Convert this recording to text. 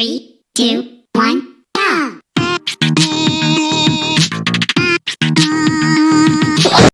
Three, two, one.